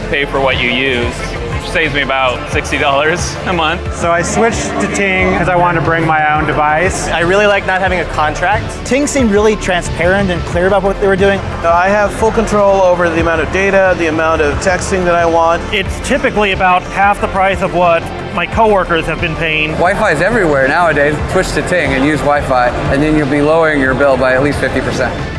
to pay for what you use. Which saves me about $60 a month. So I switched to Ting because I wanted to bring my own device. I really like not having a contract. Ting seemed really transparent and clear about what they were doing. Uh, I have full control over the amount of data, the amount of texting that I want. It's typically about half the price of what my coworkers have been paying. Wi-Fi is everywhere nowadays. Switch to Ting and use Wi-Fi, and then you'll be lowering your bill by at least 50%.